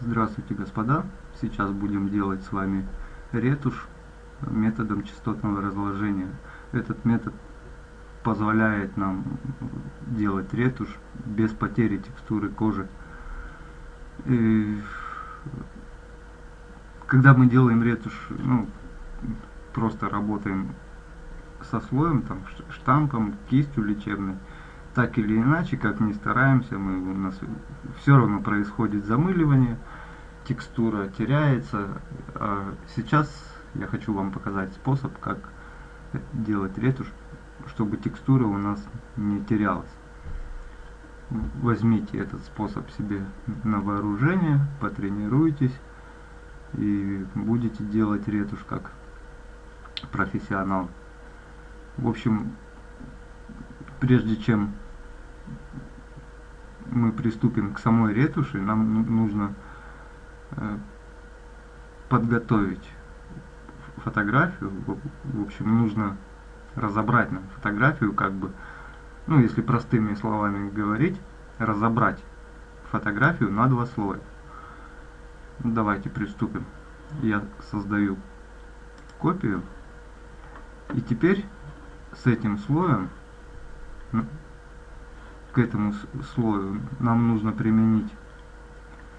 Здравствуйте, господа! Сейчас будем делать с вами ретушь методом частотного разложения. Этот метод позволяет нам делать ретушь без потери текстуры кожи. И когда мы делаем ретушь, ну, просто работаем со слоем, там, штампом, кистью лечебной, так или иначе, как ни стараемся, мы, у нас все равно происходит замыливание, текстура теряется. А сейчас я хочу вам показать способ, как делать ретушь, чтобы текстура у нас не терялась. Возьмите этот способ себе на вооружение, потренируйтесь и будете делать ретушь как профессионал. В общем, прежде чем мы приступим к самой ретуши, нам ну, нужно э, подготовить фотографию. В общем, нужно разобрать нам фотографию, как бы, ну, если простыми словами говорить, разобрать фотографию на два слоя. Давайте приступим. Я создаю копию. И теперь с этим слоем к этому слою нам нужно применить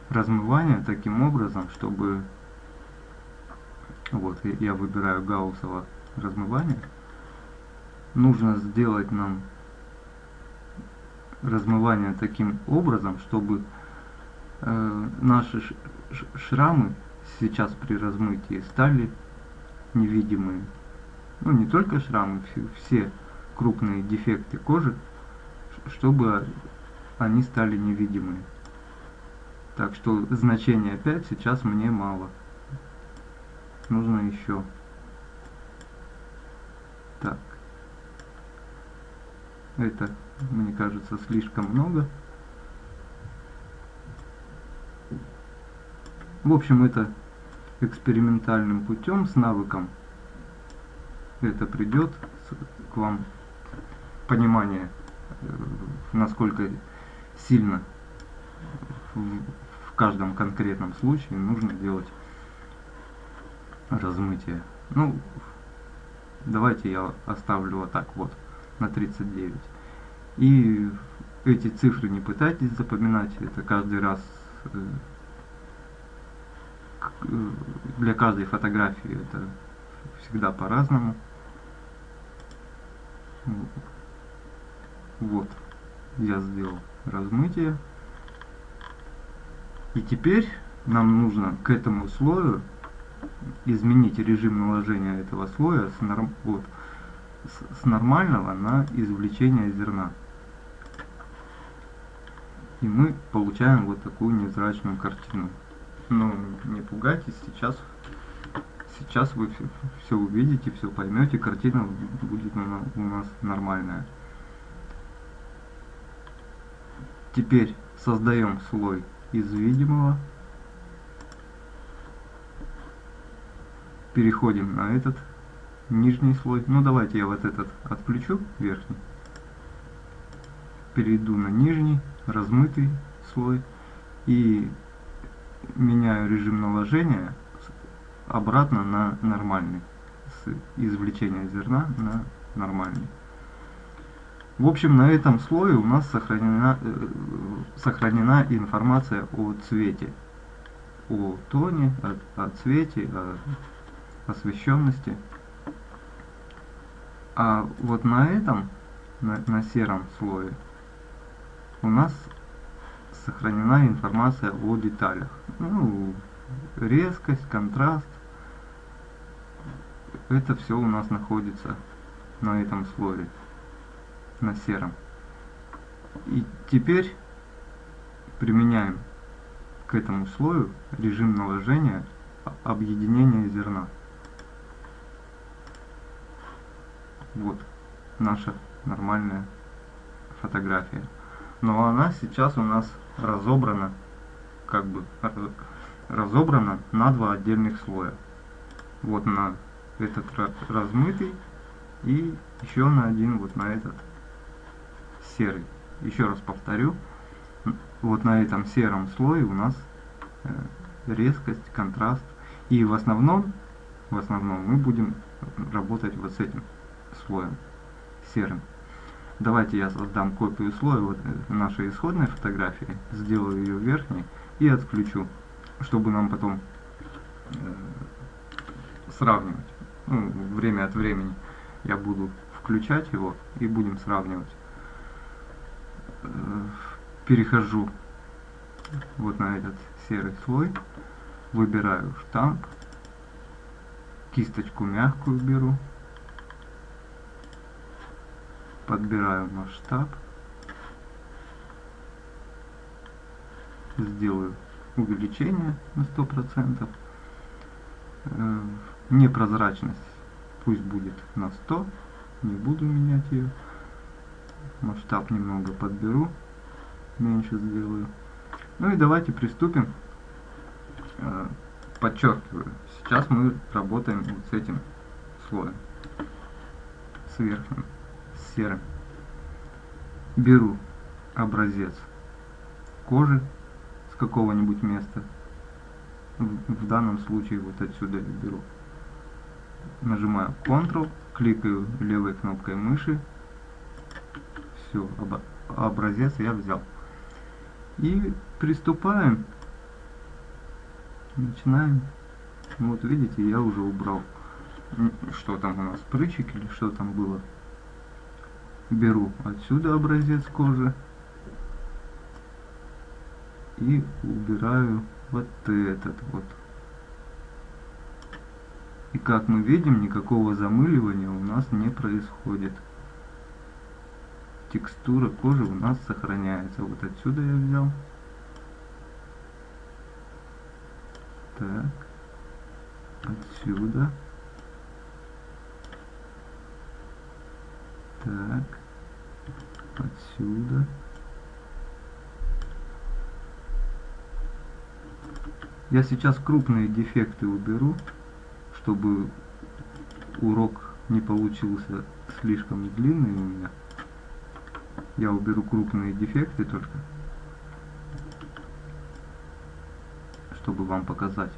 размывание таким образом, чтобы вот я выбираю гауссово размывание. Нужно сделать нам размывание таким образом, чтобы э, наши шрамы сейчас при размытии стали невидимые. Ну не только шрамы, все крупные дефекты кожи чтобы они стали невидимыми. Так что значение 5 сейчас мне мало. Нужно еще. Так. Это, мне кажется, слишком много. В общем, это экспериментальным путем с навыком это придет к вам понимание насколько сильно в каждом конкретном случае нужно делать размытие. Ну, давайте я оставлю вот так вот, на 39. И эти цифры не пытайтесь запоминать, это каждый раз э, э, для каждой фотографии это всегда по-разному. Вот, я сделал размытие. И теперь нам нужно к этому слою изменить режим наложения этого слоя с, норм, вот, с, с нормального на извлечение зерна. И мы получаем вот такую невзрачную картину. Но не пугайтесь, сейчас, сейчас вы все, все увидите, все поймете, картина будет у нас нормальная. Теперь создаем слой из видимого. Переходим на этот нижний слой. Ну давайте я вот этот отключу, верхний. Перейду на нижний, размытый слой. И меняю режим наложения обратно на нормальный. С извлечения зерна на нормальный. В общем, на этом слое у нас сохранена, э, сохранена информация о цвете, о тоне, о, о цвете, о освещенности. А вот на этом, на, на сером слое, у нас сохранена информация о деталях. Ну, резкость, контраст. Это все у нас находится на этом слое на сером. И теперь применяем к этому слою режим наложения объединения зерна. Вот наша нормальная фотография. Но она сейчас у нас разобрана, как бы разобрана на два отдельных слоя. Вот на этот размытый и еще на один вот на этот серый. Еще раз повторю, вот на этом сером слое у нас э, резкость, контраст. И в основном, в основном мы будем работать вот с этим слоем серым. Давайте я создам копию слоя вот э, нашей исходной фотографии, сделаю ее верхней и отключу, чтобы нам потом э, сравнивать. Ну, время от времени я буду включать его и будем сравнивать. Э, перехожу вот на этот серый слой, выбираю штамп, кисточку мягкую беру, подбираю масштаб, сделаю увеличение на 100%, э, непрозрачность пусть будет на 100, не буду менять ее, масштаб немного подберу, меньше сделаю. Ну и давайте приступим. Э, подчеркиваю, сейчас мы работаем вот с этим слоем, с верхним серым. Беру образец кожи с какого-нибудь места. В данном случае вот отсюда беру. Нажимаю Ctrl, кликаю левой кнопкой мыши. Все, об, образец я взял. И приступаем. Начинаем. Вот видите, я уже убрал. Что там у нас, прыщик или что там было беру отсюда образец кожи и убираю вот этот вот. И как мы видим, никакого замыливания у нас не происходит. Текстура кожи у нас сохраняется. Вот отсюда я взял. Так. Отсюда. Так отсюда. Я сейчас крупные дефекты уберу, чтобы урок не получился слишком длинный у меня. Я уберу крупные дефекты только, чтобы вам показать.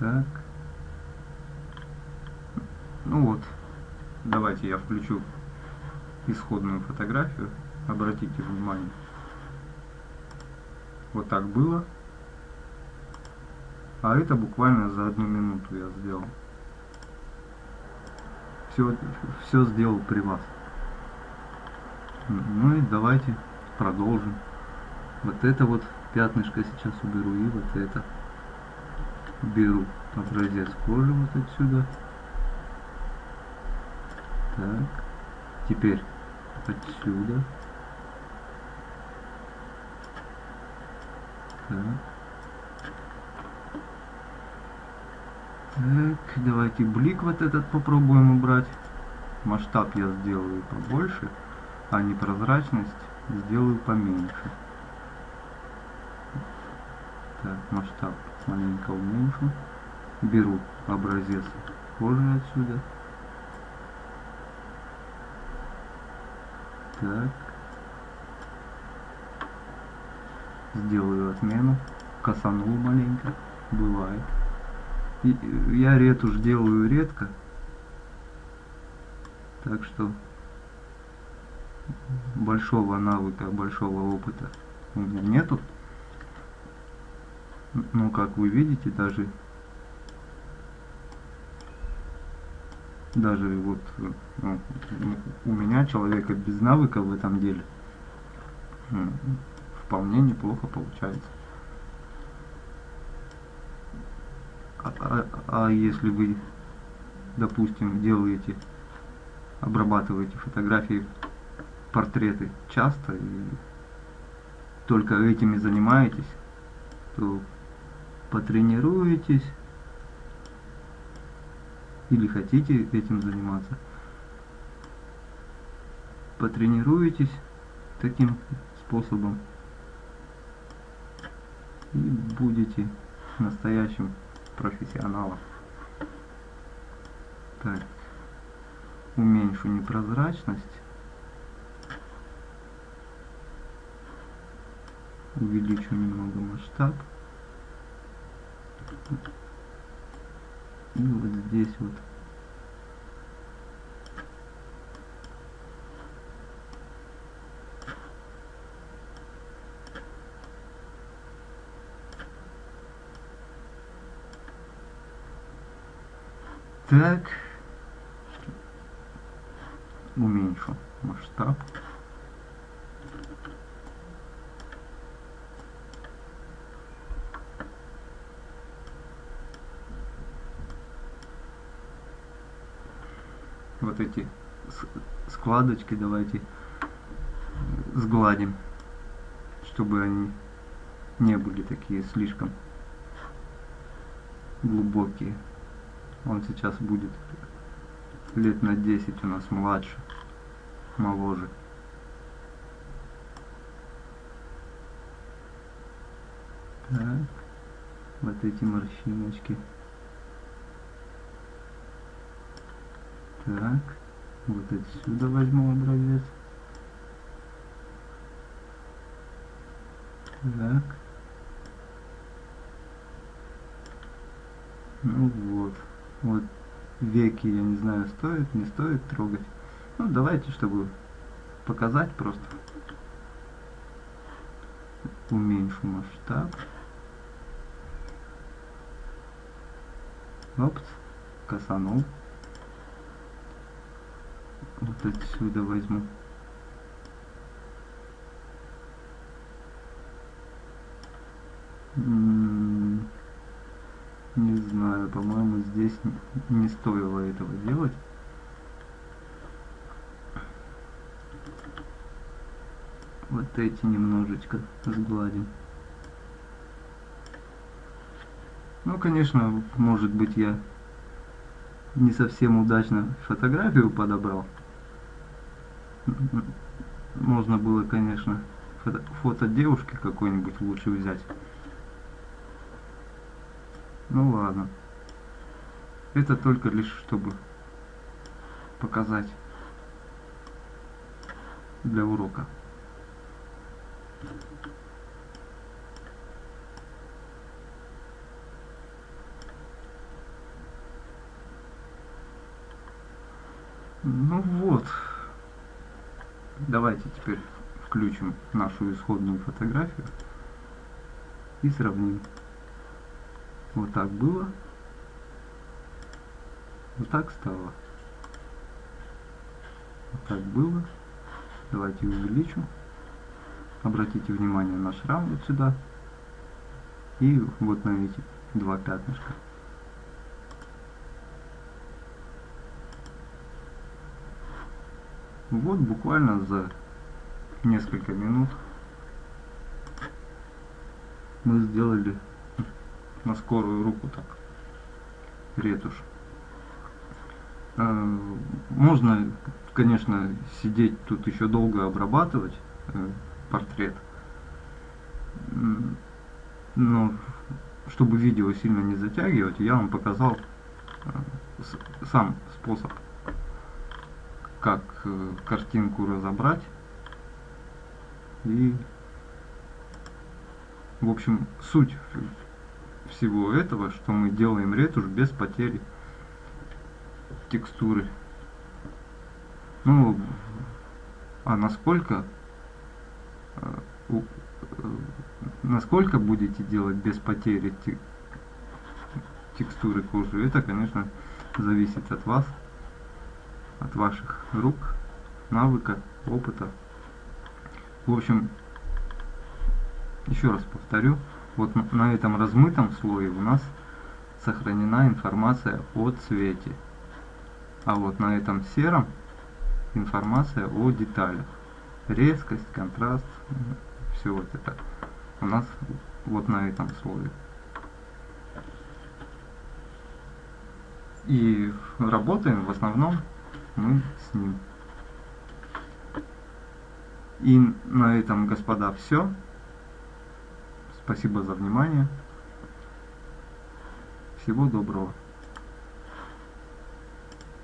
Так. Ну вот. Давайте я включу исходную фотографию. Обратите внимание. Вот так было. А это буквально за одну минуту я сделал. Все, все сделал при вас. Ну и давайте продолжим. Вот это вот пятнышко сейчас уберу и вот это. Беру образец кожи вот отсюда. Так. Теперь отсюда. Так. Так, давайте блик вот этот попробуем убрать. Масштаб я сделаю побольше, а непрозрачность сделаю поменьше. Так, масштаб маленько уменьшу. Беру образец кожи отсюда. Так. Сделаю отмену. Косанул маленько. Бывает. Я ретушь делаю редко. Так что большого навыка, большого опыта у меня нету. Но как вы видите, даже даже вот ну, у меня человека без навыка в этом деле ну, вполне неплохо получается. А, а, а если вы, допустим, делаете, обрабатываете фотографии, портреты часто и только этими занимаетесь, то потренируетесь или хотите этим заниматься, потренируетесь таким способом и будете настоящим профессионалом. Так, уменьшу непрозрачность. увеличу немного масштаб. И вот здесь вот Так. Уменьшу масштаб. Вот эти складочки давайте сгладим, чтобы они не были такие слишком глубокие. Он сейчас будет лет на 10 у нас младше, моложе. Так, вот эти морщиночки. Так, вот отсюда возьму образец. Так. Ну вот. Вот веки, я не знаю, стоит, не стоит трогать. Ну, давайте, чтобы показать просто. Уменьшу масштаб. Опс, косанул. Вот отсюда возьму. Знаю, по-моему, здесь не стоило этого делать. Вот эти немножечко сгладим. Ну, конечно, может быть, я не совсем удачно фотографию подобрал. Можно было, конечно, фото, фото девушки какой-нибудь лучше взять. Ну ладно. Это только лишь чтобы показать для урока. Ну вот. Давайте теперь включим нашу исходную фотографию и сравним. Вот так было. Вот так стало. Вот так было. Давайте увеличу. Обратите внимание на шрам вот сюда. И вот на эти два пятнышка. Вот буквально за несколько минут мы сделали на скорую руку так ретушь. Э, можно, конечно, сидеть тут еще долго обрабатывать э, портрет, но чтобы видео сильно не затягивать, я вам показал э, сам способ, как картинку разобрать. И в общем суть всего этого, что мы делаем ретушь без потери текстуры. Ну, а насколько э, э, насколько будете делать без потери текстуры кожи, это, конечно, зависит от вас, от ваших рук, навыка, опыта. В общем, еще раз повторю, вот на этом размытом слое у нас сохранена информация о цвете. А вот на этом сером информация о деталях. Резкость, контраст, все вот это у нас вот на этом слое. И работаем в основном мы с ним. И на этом, господа, все. Спасибо за внимание. Всего доброго.